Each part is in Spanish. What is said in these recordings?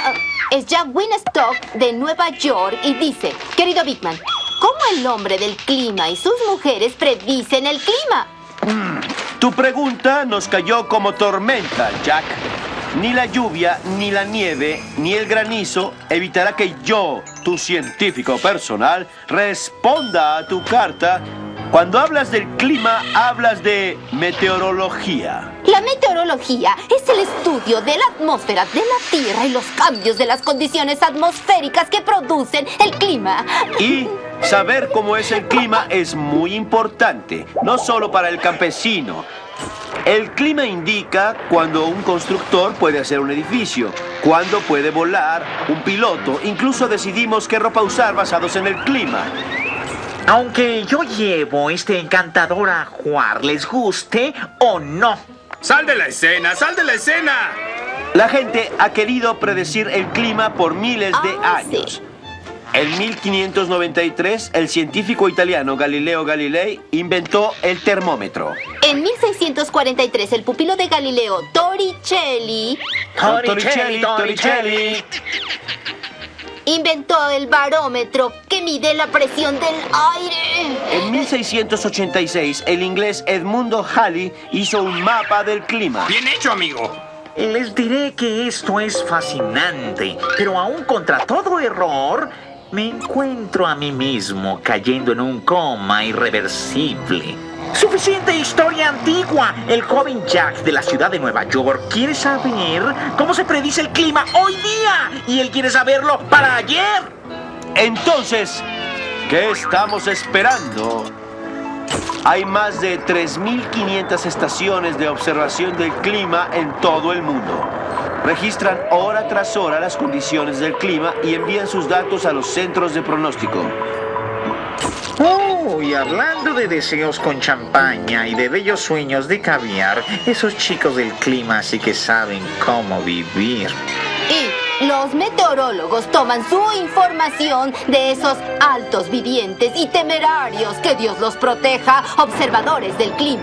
Ah, es Jack Winstock de Nueva York y dice, querido Bigman, ¿cómo el hombre del clima y sus mujeres predicen el clima? Tu pregunta nos cayó como tormenta, Jack. Ni la lluvia, ni la nieve, ni el granizo evitará que yo, tu científico personal, responda a tu carta. Cuando hablas del clima, hablas de meteorología. La meteorología es el estudio de la atmósfera de la Tierra y los cambios de las condiciones atmosféricas que producen el clima. Y saber cómo es el clima es muy importante, no solo para el campesino. El clima indica cuando un constructor puede hacer un edificio, cuándo puede volar, un piloto, incluso decidimos qué ropa usar basados en el clima. Aunque yo llevo este encantador ajuar, les guste o no. ¡Sal de la escena! ¡Sal de la escena! La gente ha querido predecir el clima por miles de Ah, sí. años. En 1593, el científico italiano Galileo Galilei inventó el termómetro. En 1643, el pupilo de Galileo, Torricelli, Torricelli, Torricelli. inventó el barómetro que mide la presión del aire. En 1686, el inglés Edmundo Halley hizo un mapa del clima. ¡Bien hecho, amigo! Les diré que esto es fascinante, pero aún contra todo error, me encuentro a mí mismo cayendo en un coma irreversible. Suficiente historia antigua. El joven Jack de la ciudad de Nueva York quiere saber cómo se predice el clima hoy día. Y él quiere saberlo para ayer. Entonces, ¿qué estamos esperando? Hay más de 3.500 estaciones de observación del clima en todo el mundo. Registran hora tras hora las condiciones del clima y envían sus datos a los centros de pronóstico. Oh, y hablando de deseos con champaña y de bellos sueños de caviar, esos chicos del clima sí que saben cómo vivir. Los meteorólogos toman su información de esos altos vivientes y temerarios, que Dios los proteja, observadores del clima.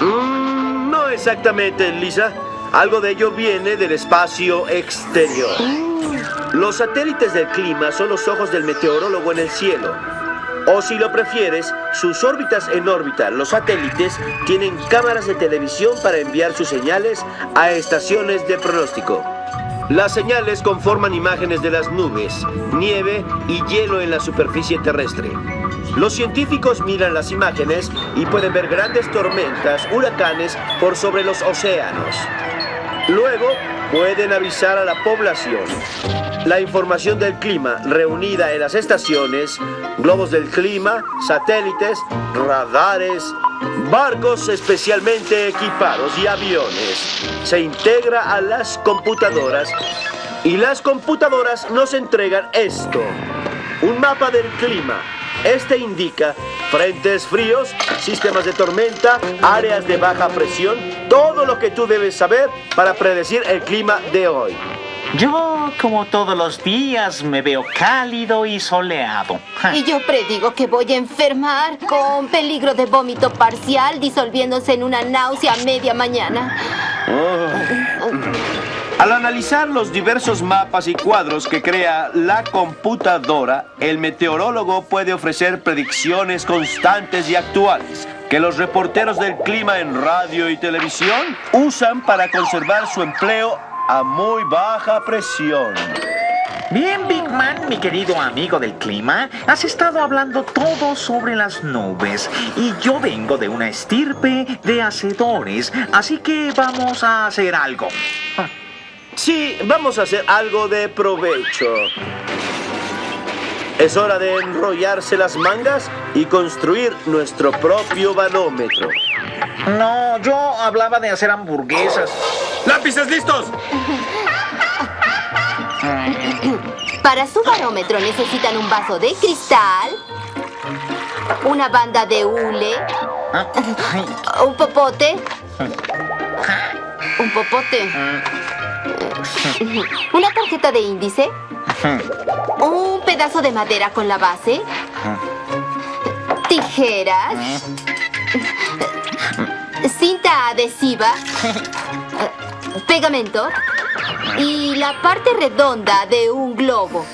Mm, no exactamente, Lisa. Algo de ello viene del espacio exterior. Los satélites del clima son los ojos del meteorólogo en el cielo. O si lo prefieres, sus órbitas en órbita, los satélites, tienen cámaras de televisión para enviar sus señales a estaciones de pronóstico. Las señales conforman imágenes de las nubes, nieve y hielo en la superficie terrestre. Los científicos miran las imágenes y pueden ver grandes tormentas, huracanes por sobre los océanos. Luego pueden avisar a la población. La información del clima reunida en las estaciones, globos del clima, satélites, radares, barcos especialmente equipados y aviones, se integra a las computadoras y las computadoras nos entregan esto, un mapa del clima. Este indica frentes fríos, sistemas de tormenta, áreas de baja presión, todo lo que tú debes saber para predecir el clima de hoy. Yo, como todos los días, me veo cálido y soleado. Y yo predigo que voy a enfermar con peligro de vómito parcial disolviéndose en una náusea a media mañana. Al analizar los diversos mapas y cuadros que crea la computadora, el meteorólogo puede ofrecer predicciones constantes y actuales que los reporteros del clima en radio y televisión usan para conservar su empleo a muy baja presión. Bien, Big Man, mi querido amigo del clima, has estado hablando todo sobre las nubes y yo vengo de una estirpe de hacedores, así que vamos a hacer algo. Ah, Sí, vamos a hacer algo de provecho. Es hora de enrollarse las mangas y construir nuestro propio barómetro. No, yo hablaba de hacer hamburguesas. ¡Lápices listos! Para su barómetro necesitan un vaso de cristal, una banda de hule, Ah, un popote, un popote, una tarjeta de índice, un pedazo de madera con la base, tijeras, cinta adhesiva, pegamento, y la parte redonda de un globo.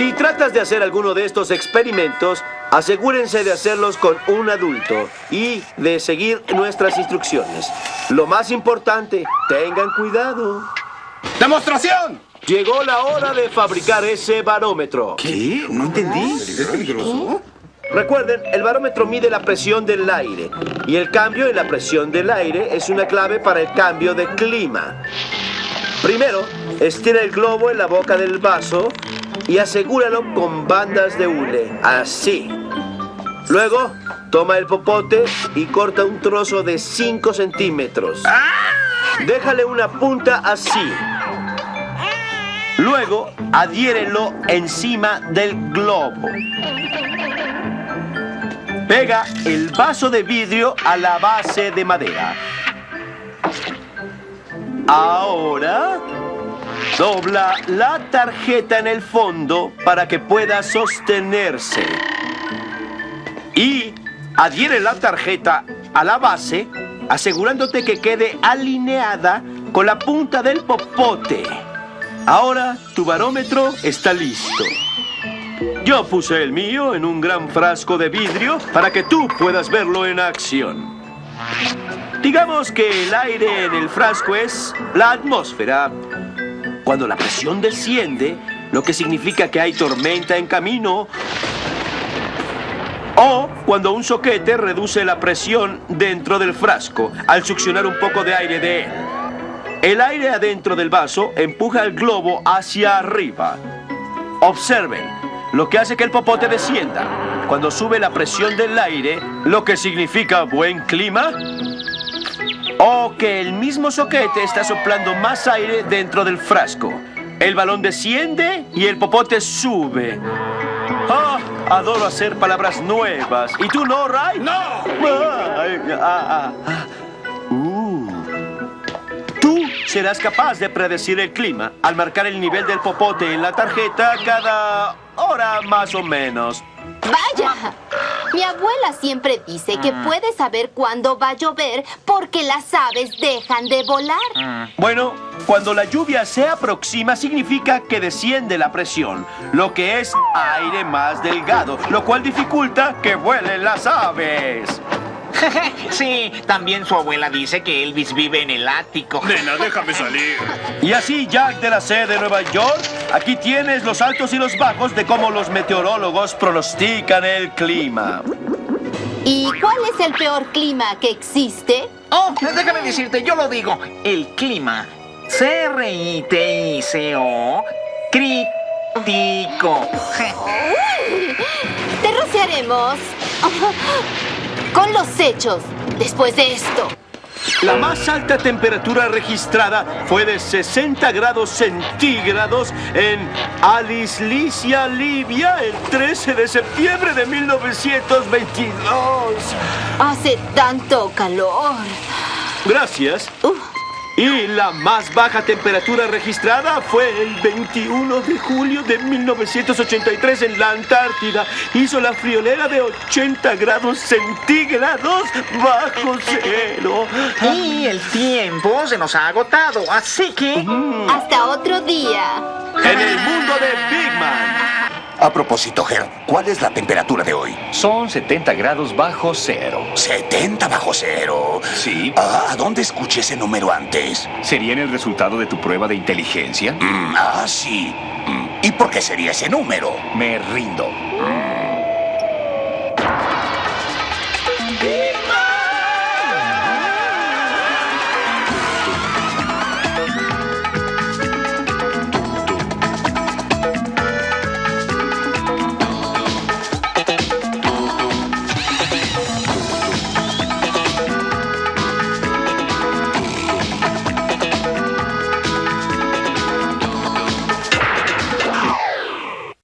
Si tratas de hacer alguno de estos experimentos, asegúrense de hacerlos con un adulto y de seguir nuestras instrucciones. Lo más importante, tengan cuidado. ¡Demostración! Llegó la hora de fabricar ese barómetro. ¿Qué? No entendí. ¿Es peligroso? Recuerden, el barómetro mide la presión del aire y el cambio en la presión del aire es una clave para el cambio de clima. Primero, estira el globo en la boca del vaso y asegúralo con bandas de hule, así. Luego, toma el popote y corta un trozo de 5 centímetros. Déjale una punta así. Luego, adhiérelo encima del globo. Pega el vaso de vidrio a la base de madera. Ahora, dobla la tarjeta en el fondo para que pueda sostenerse. Y adhiere la tarjeta a la base, asegurándote que quede alineada con la punta del popote. Ahora tu barómetro está listo. Yo puse el mío en un gran frasco de vidrio para que tú puedas verlo en acción. Digamos que el aire en el frasco es la atmósfera. Cuando la presión desciende, lo que significa que hay tormenta en camino, o cuando un soquete reduce la presión dentro del frasco al succionar un poco de aire de él. El aire adentro del vaso empuja el globo hacia arriba. Observen, lo que hace que el popote descienda. Cuando sube la presión del aire, lo que significa buen clima, o que el mismo soquete está soplando más aire dentro del frasco. El balón desciende y el popote sube. ¡Ah! Adoro hacer palabras nuevas. ¿Y tú no, Ray? ¡No! Ay, ah, ah, ah. Uh. Tú serás capaz de predecir el clima al marcar el nivel del popote en la tarjeta cada hora más o menos. ¡Vaya! Mi abuela siempre dice que puede saber cuándo va a llover porque las aves dejan de volar. Bueno, cuando la lluvia se aproxima significa que desciende la presión, lo que es aire más delgado, lo cual dificulta que vuelen las aves. sí, también su abuela dice que Elvis vive en el ático. Nena, déjame salir. Y así, Jack de la C de Nueva York, aquí tienes los altos y los bajos de cómo los meteorólogos pronostican el clima. ¿Y cuál es el peor clima que existe? Oh, déjame decirte, yo lo digo. El clima. C-R-I-T-I-C-O. Crítico. Te rociaremos con los hechos después de esto. La más alta temperatura registrada fue de 60 grados centígrados en Alislicia, Libia, el 13 de septiembre de 1922. Hace tanto calor. Gracias. Uh, Y la más baja temperatura registrada fue el 21 de julio de 1983 en la Antártida. Hizo la friolera de 80 grados centígrados bajo cero. Y el tiempo se nos ha agotado, así que... hasta otro día. En el mundo de Big Man. A propósito, Ger, ¿cuál es la temperatura de hoy? Son 70 grados bajo cero. 70 bajo cero. Sí. Ah, ¿dónde escuché ese número antes? ¿Sería en el resultado de tu prueba de inteligencia? Mm, ah, sí. Mm, ¿Y por qué sería ese número? Me rindo. Mm.